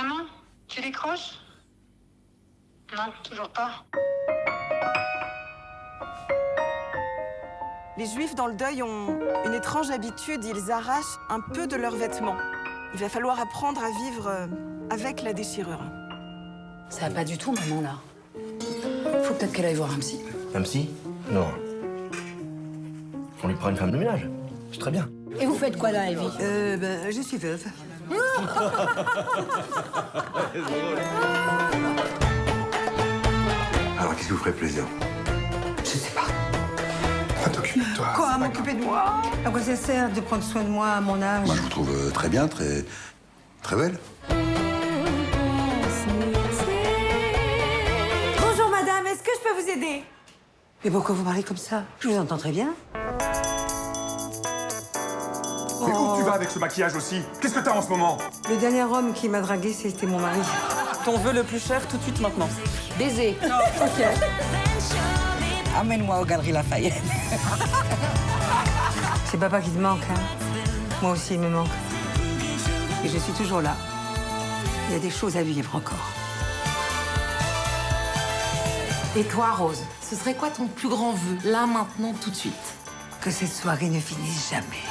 Maman, tu décroches? Non, toujours pas. Les juifs dans le deuil ont une étrange habitude, ils arrachent un peu de leurs vêtements. Il va falloir apprendre à vivre euh, avec la déchirure. Ça va pas du tout, maman, là. Faut peut-être qu'elle aille voir un psy. Un psy? Non. On lui prend une femme de ménage. C'est très bien. Et vous faites quoi là, Evie? Euh, ben, je suis veuve. Alors, qu'est-ce qui vous ferait plaisir? Je sais pas. Va t'occuper de toi. Quoi, m'occuper de moi? À quoi ça sert de prendre soin de moi à mon âge? Moi, je vous trouve euh, très bien, très. très belle. Bonjour madame, est-ce que je peux vous aider? Mais pourquoi vous parlez comme ça? Je vous entends très bien. Mais où Oh. tu vas avec ce maquillage aussi? Qu'est-ce que t'as en ce moment? Le dernier homme qui m'a dragué, c'était mon mari. Ton vœu le plus cher tout de suite maintenant. Baiser. Ok. Amène-moi aux Galeries Lafayette. C'est papa qui te manque, hein Moi aussi, il me manque. Et je suis toujours là. Il y a des choses à vivre encore. Et toi, Rose, ce serait quoi ton plus grand vœu, là, maintenant, tout de suite? Que cette soirée ne finisse jamais.